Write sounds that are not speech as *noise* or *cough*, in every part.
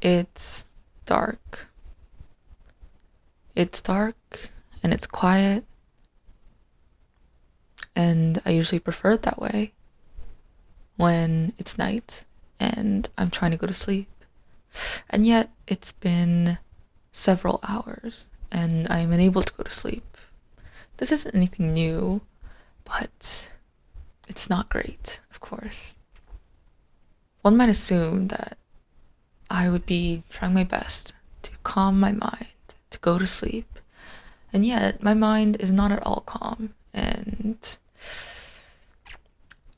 it's dark. It's dark and it's quiet. And I usually prefer it that way when it's night and I'm trying to go to sleep. And yet it's been several hours and I'm unable to go to sleep. This isn't anything new, but it's not great, of course. One might assume that I would be trying my best to calm my mind, to go to sleep, and yet my mind is not at all calm, and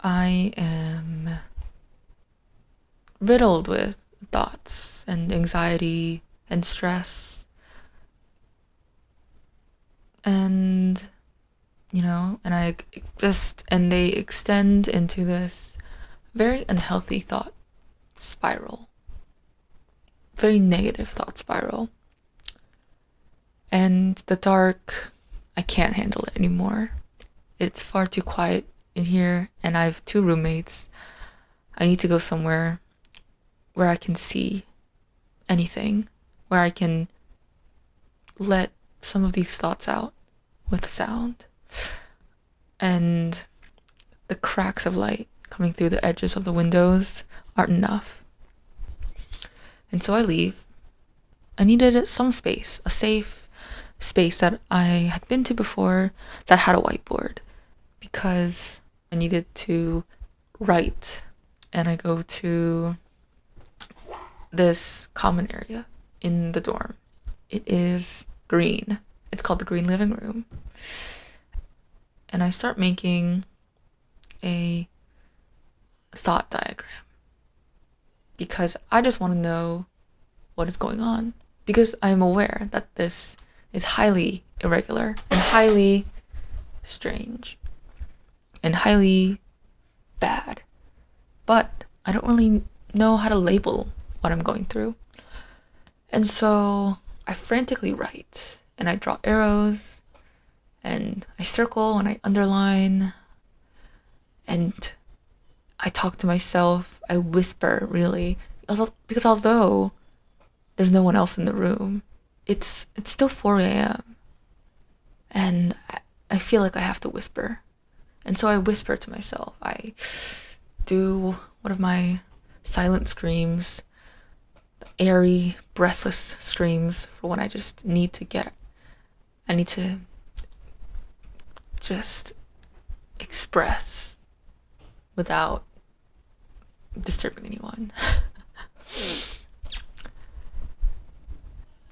I am riddled with thoughts and anxiety and stress. And, you know, and I just, and they extend into this very unhealthy thought spiral, very negative thought spiral. And the dark, I can't handle it anymore. It's far too quiet in here, and I have two roommates. I need to go somewhere where I can see anything, where I can let some of these thoughts out with sound. And the cracks of light coming through the edges of the windows aren't enough. And so I leave. I needed some space, a safe space that I had been to before that had a whiteboard because I needed to write. And I go to this common area in the dorm. It is green. It's called the green living room. And I start making a thought diagram because I just want to know what is going on because I am aware that this is highly irregular and highly strange and highly bad. But I don't really know how to label what I'm going through. And so I frantically write and I draw arrows and I circle and I underline and I talk to myself. I whisper, really, because although there's no one else in the room, it's it's still 4 a.m. and I feel like I have to whisper, and so I whisper to myself. I do one of my silent screams airy, breathless screams for when I just need to get, I need to just express without disturbing anyone.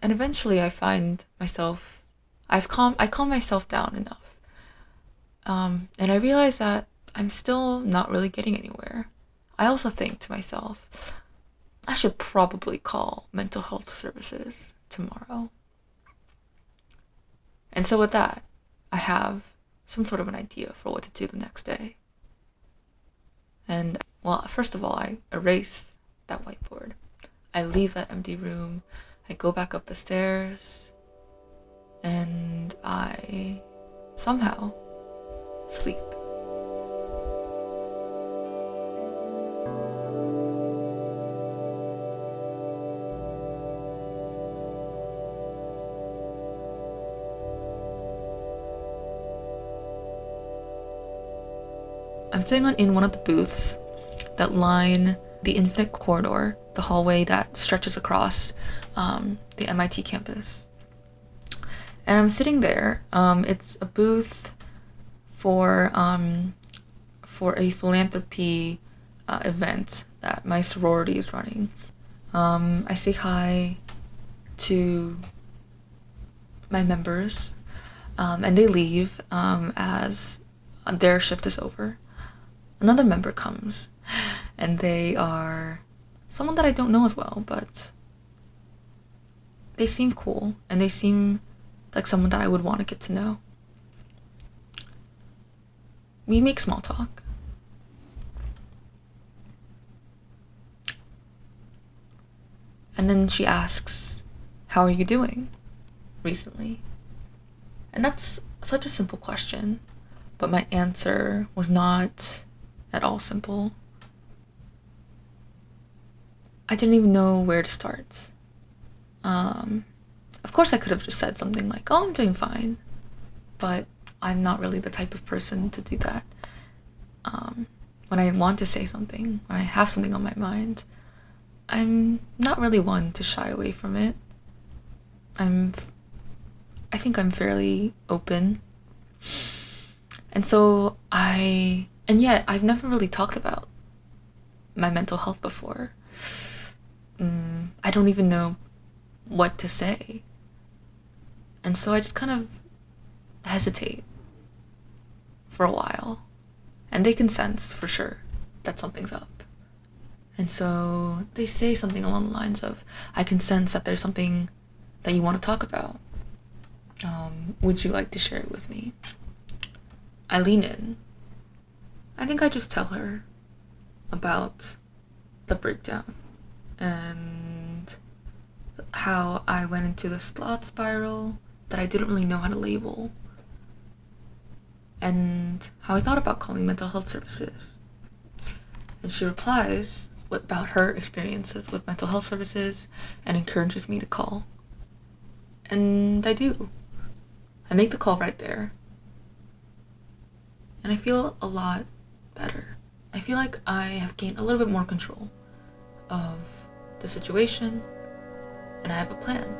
and eventually I find myself, I've calm, I calm myself down enough. Um, and I realize that I'm still not really getting anywhere. I also think to myself, I should probably call mental health services tomorrow. And so, with that, I have some sort of an idea for what to do the next day. And, well, first of all, I erase that whiteboard. I leave that empty room. I go back up the stairs. And I somehow sleep. I'm sitting on in one of the booths that line the infinite corridor, the hallway that stretches across um, the MIT campus. And I'm sitting there. Um, it's a booth for um, for a philanthropy uh, event that my sorority is running. Um, I say hi to my members, um, and they leave um, as their shift is over another member comes and they are someone that I don't know as well, but they seem cool and they seem like someone that I would want to get to know. We make small talk. And then she asks, How are you doing recently? And that's such a simple question, but my answer was not at all simple. I didn't even know where to start. Um, of course, I could have just said something like, "Oh, I'm doing fine," but I'm not really the type of person to do that. Um, when I want to say something, when I have something on my mind, I'm not really one to shy away from it. I'm, I think I'm fairly open. And so I, and yet I've never really talked about my mental health before. Mm, I don't even know what to say. And so I just kind of hesitate for a while. And they can sense for sure that something's up. And so they say something along the lines of, I can sense that there's something that you want to talk about. Um, would you like to share it with me? I lean in. I think I just tell her about the breakdown and how I went into the slot spiral that I didn't really know how to label and how I thought about calling mental health services. And she replies about her experiences with mental health services and encourages me to call. And I do. I make the call right there. And I feel a lot better. I feel like I have gained a little bit more control of the situation and I have a plan.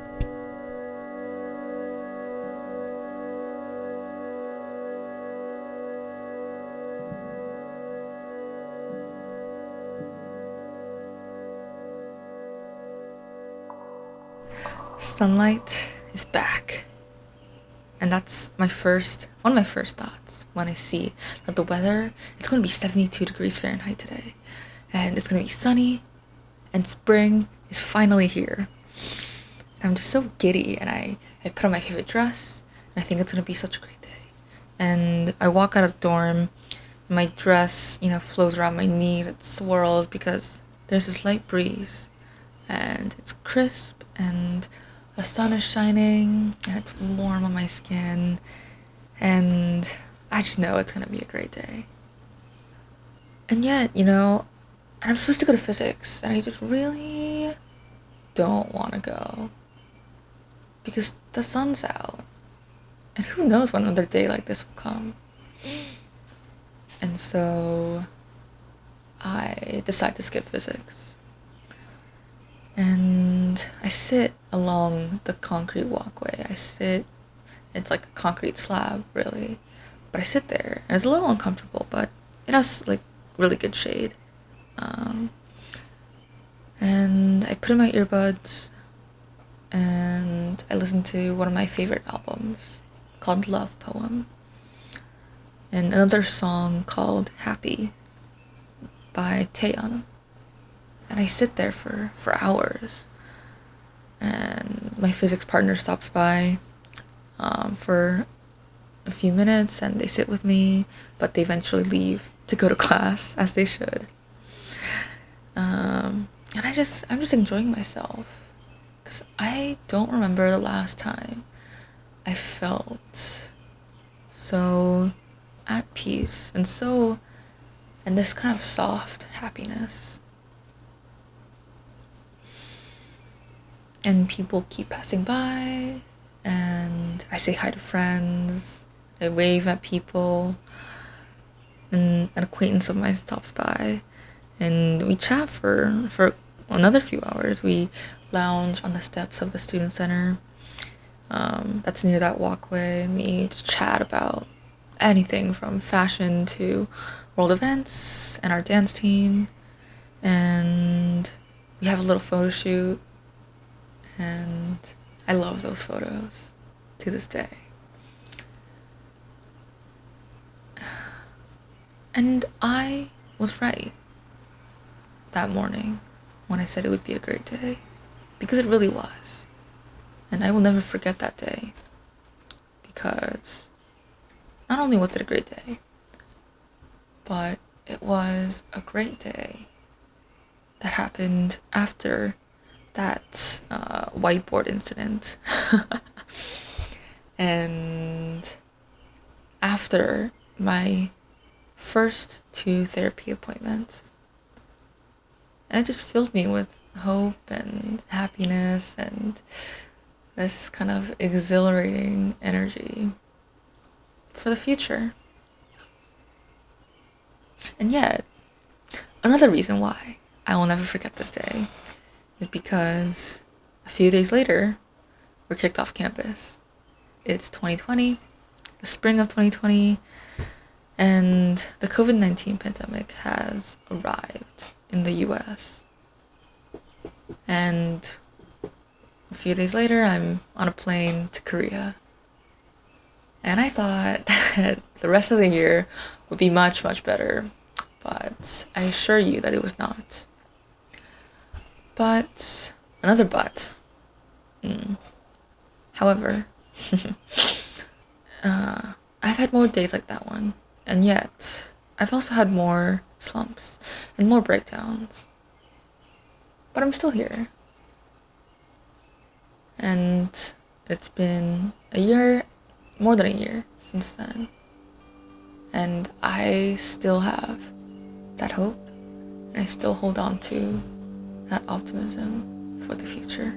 Sunlight is back. And that's my first, one of my first thoughts when I see that the weather, it's going to be 72 degrees Fahrenheit today. And it's going to be sunny and spring is finally here. I'm just so giddy and I, I put on my favorite dress and I think it's gonna be such a great day. And I walk out of dorm and my dress, you know, flows around my knee, it swirls because there's this light breeze and it's crisp and the sun is shining and it's warm on my skin and I just know it's gonna be a great day. And yet, you know, I'm supposed to go to physics and I just really don't want to go. Because the sun's out and who knows when another day like this will come. And so i decide to skip physics and i sit along the concrete walkway. I sit it's like a concrete slab really. But i sit there and it's a little uncomfortable but it has like really good shade. Um, and I put in my earbuds and I listened to one of my favorite albums called Love Poem and another song called Happy by Taeyeon. And I sit there for, for hours. And my physics partner stops by um, for a few minutes and they sit with me, but they eventually leave to go to *laughs* class, as they should. Um, and I just I'm just enjoying myself because I don't remember the last time I felt so at peace and so and this kind of soft happiness. And people keep passing by and I say hi to friends, I wave at people and an acquaintance of mine stops by and we chat for for another few hours. We lounge on the steps of the student center. Um, that's near that walkway, and we just chat about anything from fashion to world events and our dance team. And we have a little photo shoot, and I love those photos to this day. And I was right that morning when I said it would be a great day because it really was. And I will never forget that day because not only was it a great day, but it was a great day that happened after that uh, whiteboard incident. *laughs* and after my first two therapy appointments and it just filled me with hope and happiness and this kind of exhilarating energy for the future. And yet, another reason why I will never forget this day is because a few days later, we're kicked off campus. It's 2020, the spring of 2020, and the COVID 19 pandemic has arrived in the US. And a few days later, I'm on a plane to Korea. And I thought *laughs* that the rest of the year would be much, much better. But I assure you that it was not. But, another but. Mm. However, *laughs* uh, I've had more days like that one. And yet, I've also had more slumps and more breakdowns. But I'm still here. And it's been a year, more than a year since then. And I still have that hope. And I still hold on to that optimism for the future.